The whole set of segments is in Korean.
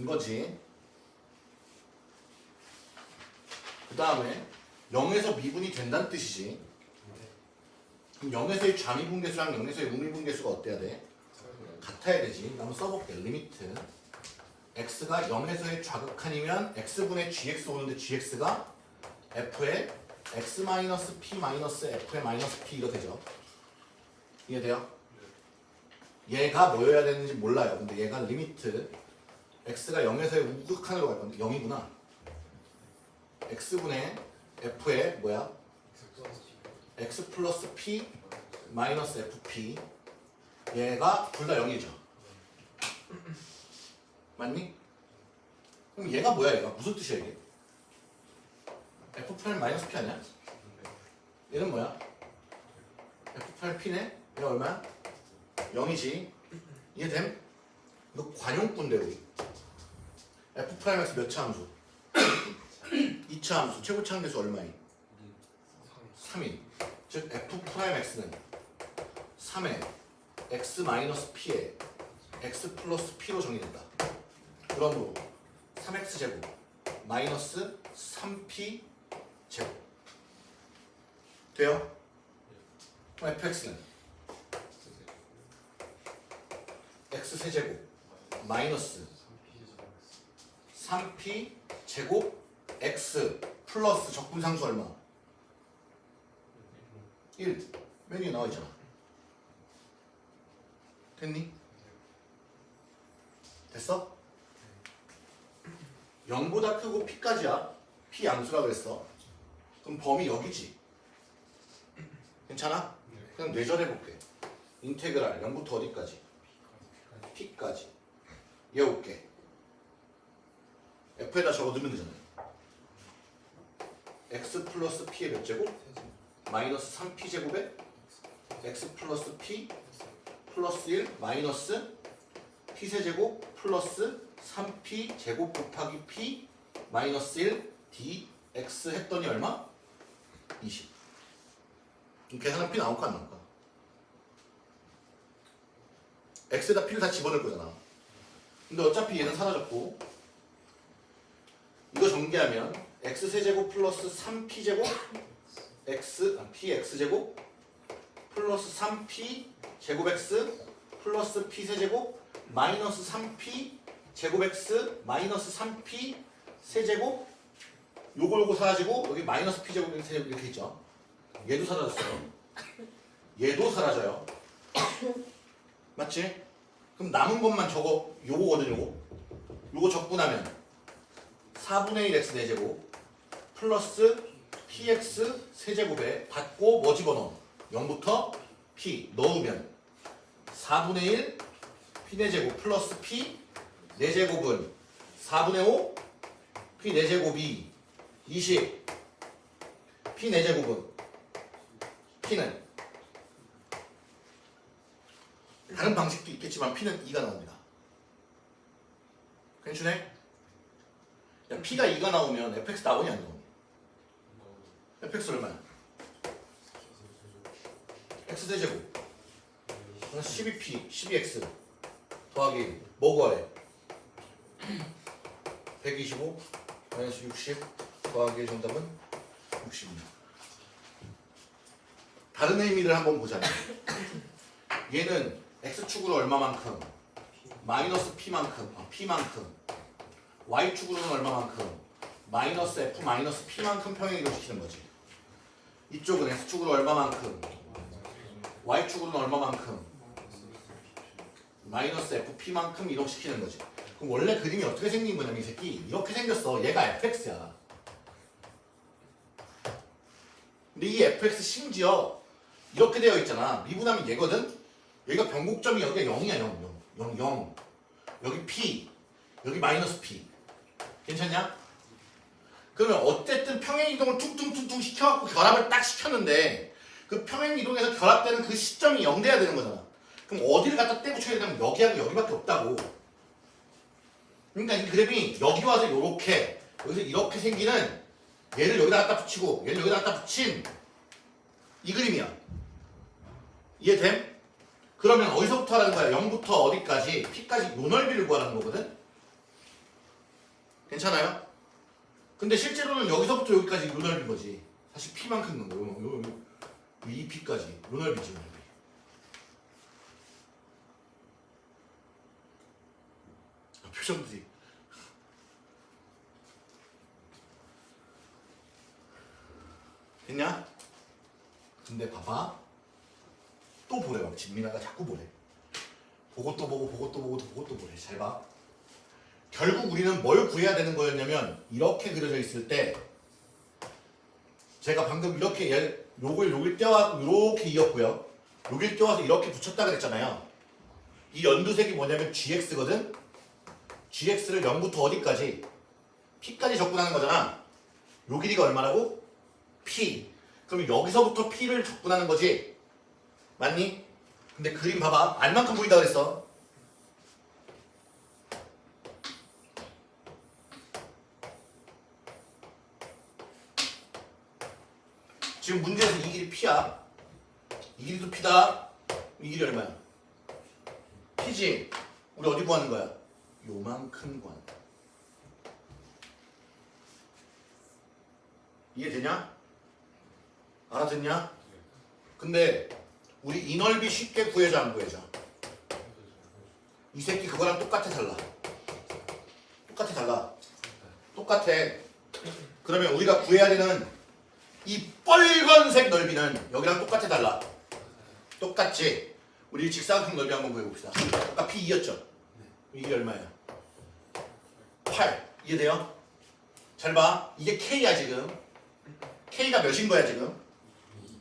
이거지. 그 다음에 0에서 미분이 된다는 뜻이지. 그럼 0에서의 좌미분계수랑 0에서의 우미분계수가 어때야 돼? 같아야 되지. 한번 써볼게. Limit. x가 0에서의 좌극한이면 x분의 gx 오는데 gx가 f의 x 마이너스 p 마이너스 f의 마이너스 p 이거 되죠? 이해돼요? 얘가 뭐여야 되는지 몰라요. 근데 얘가 limit x가 0에서의 우극한으로 갈 건데 0이구나. x분의 f의 뭐야? x 플러스 p 마이너스 fp 얘가 둘 다 0이죠. 맞니? 그럼 얘가 뭐야 얘가? 무슨 뜻이야 이게? f prime 마이너스 p 아니야? 얘는 뭐야? f prime p네? 얘가 얼마야? 0이지. 이해됨? 이거 관용군데 우리. f prime에서 몇차 함수? 2차 함수. 최고차 함수 얼마인? 3인. 즉 f prime x는 3의 x 마이너스 p에 x 플러스 p로 정의된다. 그러므로 3x 제곱 마이너스 3p 제곱 돼요? 그럼 fx는 x 세제곱 마이너스 3p 제곱 x 플러스 적분상수 얼마? 1 메뉴에 나와 있잖아 됐니? 됐어? 0보다 크고 p까지야 p 양수라 그랬어 그럼 범위 여기지 괜찮아? 그냥 뇌절해볼게 인테그랄 0부터 어디까지? p까지 외울게 f에다 적어 넣으면 되잖아 x 플러스 p의 몇 제곱? 마이너스 3p 제곱에 x 플러스 p 플러스 1 마이너스 p 세제곱 플러스 3p 제곱 곱하기 p 마이너스 1 dx 했더니 얼마? 20 그럼 계산한 p 나올까 안 나올까? x에다 p를 다 집어넣을 거잖아 근데 어차피 얘는 사라졌고. 이거 전개하면 x 세제곱 플러스 3p 제곱 x 아, px 제곱 플러스 3p 제곱 x 플러스 p 세제곱 마이너스 3p 제곱 x 마이너스 3p 세제곱. 요거 요거 사라지고 여기 마이너스 p 제곱 세제곱 이렇게 있죠. 얘도 사라졌어요. 얘도 사라져요. 맞지? 그럼 남은 것만 저거 요거거든 요거 요거 적분하면 4분의 1x 4제곱 플러스 px 세제곱에 받고 뭐 집어넣어? 0부터 p 넣으면 4분의 1 p 4제곱 플러스 p 4제곱은 4분의 5 p 4제곱이 20 p 4제곱은 p는 다른 방식도 있겠지만 p는 2가 나옵니다. 괜찮네? 야, p가 2가 나오면 fx 나오냐 안 나오냐? fx 얼마야? x 세제곱 12p 12x 더하기 뭐 구하래? 125 마이너스 60 더하기 정답은 60입니다. 다른 의미를 한번 보자면 얘는 x축으로 얼마만큼? 마이너스 p만큼. 아, p만큼. Y축으로는 얼마만큼? 마이너스 f 마이너스 p만큼 평행 이동 시키는 거지. 이쪽은 x축으로 얼마만큼? Y축으로는 얼마만큼? 마이너스 fp만큼 이동시키는 거지. 그럼 원래 그림이 어떻게 생긴 거냐면 이 새끼 이렇게 생겼어. 얘가 fx야. 근데 이 fx 심지어 이렇게 되어 있잖아. 미분하면 얘거든 여기가 변곡점이 여기가 0이야 0 0 0 0 여기 p 여기 마이너스 p. 괜찮냐? 그러면 어쨌든 평행이동을 퉁퉁퉁퉁 시켜갖고 결합을 딱 시켰는데 그 평행이동에서 결합되는 그 시점이 0 돼야 되는 거잖아. 그럼 어디를 갖다 떼고 쳐야 되냐면 여기하고 여기밖에 없다고. 그러니까 이 그래프이 여기 와서 이렇게 여기서 이렇게 생기는 얘를 여기다 갖다 붙이고 얘를 여기다 갖다 붙인 이 그림이야. 이해됨? 그러면 어디서부터 하라는 거야? 0부터 어디까지? p까지 요 넓이를 구하라는 거거든? 괜찮아요? 근데 실제로는 여기서부터 여기까지 요 넓인 거지. 사실 P만큼 넣은 거예요. 요, 요, 요, 이 P까지 요 넓이지, 요 넓이. 아, 표정들이. 됐냐? 근데 봐봐. 또 보래 막 진민아가 자꾸 보래. 보고 또 보고 보고 또 보고 또 보고 또 보래. 잘 봐. 결국 우리는 뭘 구해야 되는 거였냐면 이렇게 그려져 있을 때 제가 방금 이렇게 얘- 요걸 여길 떼와 이렇게 이었고요. 여길 떼와서 이렇게 붙였다 그랬잖아요. 이 연두색이 뭐냐면 gx거든. gx를 0부터 어디까지? p까지 접근하는 거잖아. 요 길이가 얼마라고? p. 그럼 여기서부터 p를 접근하는 거지. 맞니? 근데 그림 봐봐. 알만큼 보인다 그랬어. 지금 문제에서 이 길이 p야. 이 길이도 p다. 이 길이 얼마야? p지. 우리 어디 구하는 거야? 요만큼 구하는. 이해되냐? 알아듣냐? 근데 우리 이 넓이 쉽게 구해줘 안 구해줘? 이 새끼 그거랑 똑같아 달라. 똑같아 달라. 똑같아. 그러면 우리가 구해야 되는 이 빨간색 넓이는 여기랑 똑같아 달라. 똑같지? 우리 직사각형 넓이 한번 구해봅시다. 아까 P2였죠? 이게 얼마야? 8. 이해돼요? 잘 봐. 이게 K야 지금. K가 몇인 거야 지금?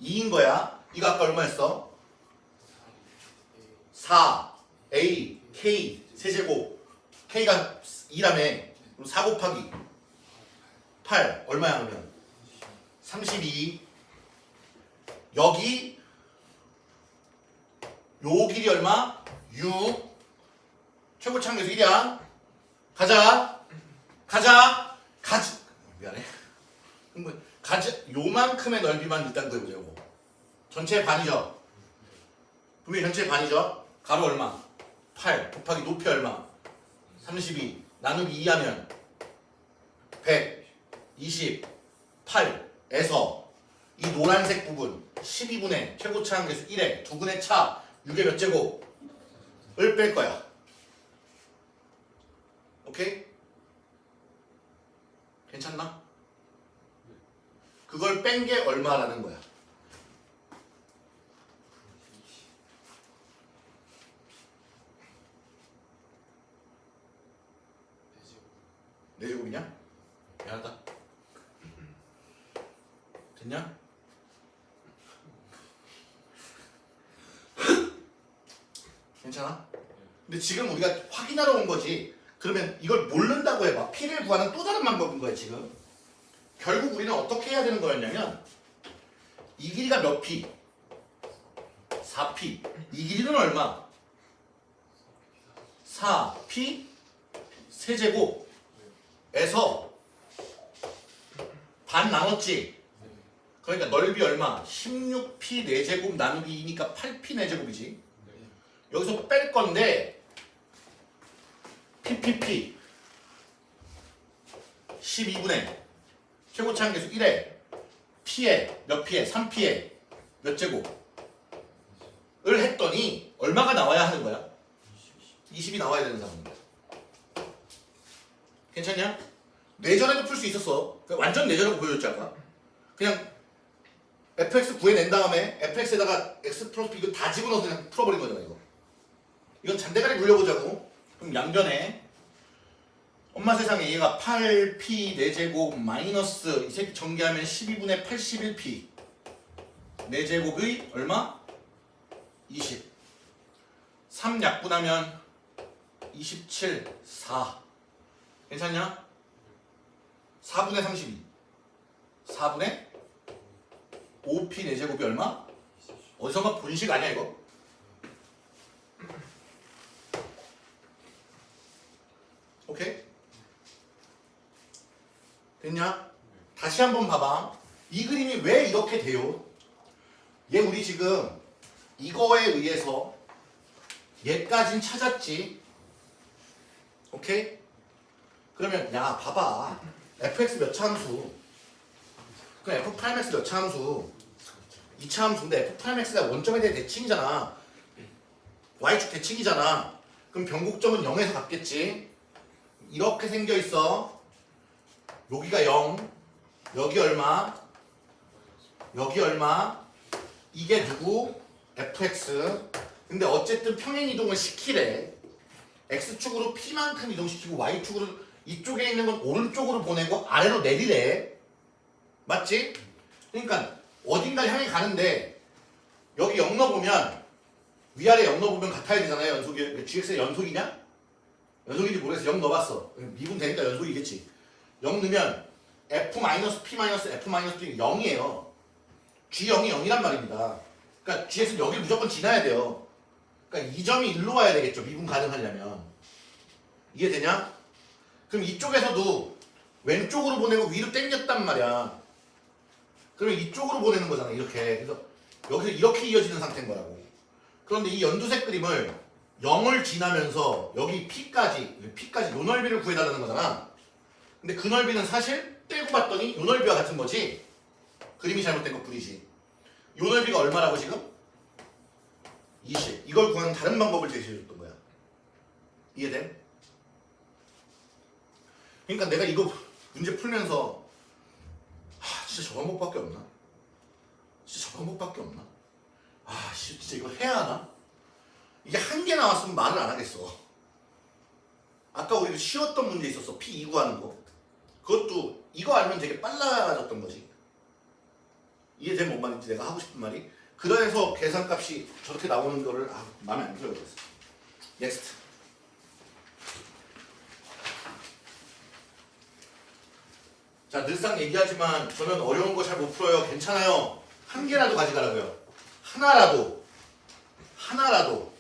2인 거야. 이거 아까 얼마였어? 4 A K 세제곱. K가 2라며. 그럼 4 곱하기 8 얼마야 그러면? 32 여기 요 길이 얼마? 6 최고창 계수 1이야. 가자. 가자. 가자 미안해. 뭐, 가자 요만큼의 넓이만 일단 그려보자고 전체 반이죠? 분명히 전체 반이죠 가로 얼마? 8 곱하기 높이 얼마? 32 나누기 2 하면 128에서 이 노란색 부분 12분의 최고차 한계수 1에 두 분의 차 6의 몇 제곱을 뺄 거야. 오케이? 괜찮나? 그걸 뺀 게 얼마라는 거야. 네 제곱이냐? 미안하다. 됐냐? 괜찮아? 근데 지금 우리가 확인하러 온 거지. 그러면 이걸 모른다고 해봐. P를 구하는 또 다른 방법인 거야 지금. 결국 우리는 어떻게 해야 되는 거였냐면 이 길이가 몇 P? 4P. 이 길이는 얼마? 4P 세제곱 에서 반 나눴지? 그러니까 넓이 얼마? 16P 4제곱 나누기 2니까 8P 4제곱이지. 여기서 뺄 건데 PPP 12분의 최고차 한계수 1에 P에 몇 P에 3P에 몇 제곱을 했더니 얼마가 나와야 하는 거야? 20이 나와야 되는 상황입니다. 괜찮냐? 내전에도 풀 수 있었어. 완전 내전으로 보여줬지 아까. 그냥 fx 구해낸 다음에 fx에다가 x 플러스 b 이거 다 집어넣어서 그냥 풀어버린 거잖아 이거. 이건 잔대가리 굴려보자고. 그럼 양변에 엄마 세상에 얘가 8p 4제곱 마이너스 이 새끼 전개하면 12분의 81p 4제곱의 얼마? 20 3 약분하면 27 4 괜찮냐? 4분의 32 4분의 5p 4제곱이 얼마? 어디선가 본식 아니야 이거? 오케이? 됐냐? 다시 한번 봐봐. 이 그림이 왜 이렇게 돼요? 얘 우리 지금 이거에 의해서 얘까진 찾았지. 오케이? 그러면 야 봐봐. Fx 몇차 함수? 그럼 f prime x 몇 2차 함수인데 f prime x가 원점에 대해 대칭이잖아. Y축 대칭이잖아. 그럼 변곡점은 0에서 같겠지? 이렇게 생겨 있어. 여기가 0 여기 얼마? 여기 얼마? 이게 누구? Fx 근데 어쨌든 평행 이동을 시키래. X축으로 p만큼 이동시키고 y축으로 이쪽에 있는 건 오른쪽으로 보내고 아래로 내리래. 맞지? 그러니까 어딘가 향해 가는데 여기 0 넣어보면 위아래 0 넣어보면 같아야 되잖아요 연속이. gx의 연속이냐? 연속인지 모르겠어. 0 넣어봤어. 미분 되니까 연속이겠지. 0 넣으면 f p f p 0이에요. G0이 0이란 말입니다. 그러니까 gx는 여기 무조건 지나야 돼요. 그러니까 이 점이 일로 와야 되겠죠. 미분 가능하려면. 이해되냐? 그럼 이쪽에서도 왼쪽으로 보내고 위로 당겼단 말이야. 그러면 이쪽으로 보내는 거잖아 이렇게. 그래서 여기서 이렇게 이어지는 상태인 거라고. 그런데 이 연두색 그림을 0을 지나면서 여기 P까지 P까지 요 넓이를 구해달라는 거잖아. 근데 그 넓이는 사실 떼고 봤더니 요 넓이와 같은 거지. 그림이 잘못된 것 뿐이지. 요 넓이가 얼마라고 지금? 20 이걸 구하는 다른 방법을 제시해줬던 거야. 이해돼? 그러니까 내가 이거 문제 풀면서 하, 진짜 저 방법밖에 없나? 진짜 저 방법밖에 없나? 아, 씨, 진짜 이거 해야 하나? 이게 한 개 나왔으면 말을 안 하겠어. 아까 우리 쉬웠던 문제 있었어. P2 구하는 거. 그것도 이거 알면 되게 빨라졌던 거지. 이해된 뭔 말인지 내가 하고 싶은 말이? 그래서 계산값이 저렇게 나오는 거를 아, 마음에 안 들어요. 그래서. Next. 자 늘상 얘기하지만 저는 어려운 거 잘 못 풀어요. 괜찮아요. 한 개라도 가져가라고요. 하나라도 하나라도